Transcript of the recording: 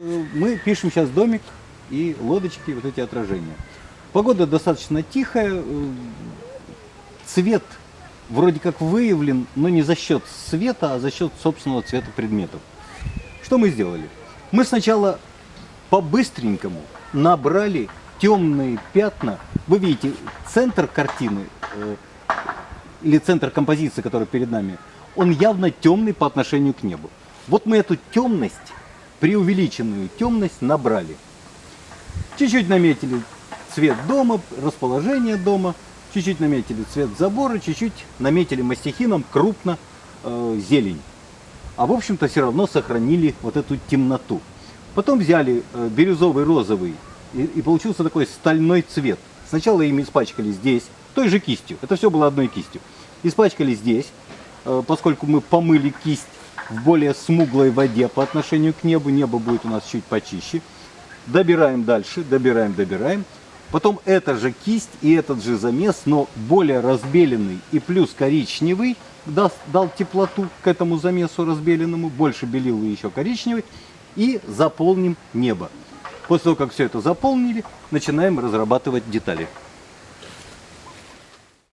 Мы пишем сейчас домик и лодочки, вот эти отражения. Погода достаточно тихая, э, цвет вроде как выявлен, но не за счет света, а за счет собственного цвета предметов. Что мы сделали? Мы сначала по-быстренькому набрали темные пятна. Вы видите, центр картины э, или центр композиции, который перед нами, он явно темный по отношению к небу. Вот мы эту темность, преувеличенную темность набрали. Чуть-чуть наметили цвет дома, расположение дома, чуть-чуть наметили цвет забора, чуть-чуть наметили мастихином крупно э, зелень. А в общем-то все равно сохранили вот эту темноту. Потом взяли э, бирюзовый розовый и, и получился такой стальной цвет. Сначала им испачкали здесь, той же кистью. Это все было одной кистью. Испачкали здесь, э, поскольку мы помыли кисть в более смуглой воде по отношению к небу. Небо будет у нас чуть почище. Добираем дальше, добираем, добираем. Потом эта же кисть и этот же замес, но более разбеленный и плюс коричневый, даст, дал теплоту к этому замесу разбеленному, больше белил и еще коричневый. И заполним небо. После того, как все это заполнили, начинаем разрабатывать детали.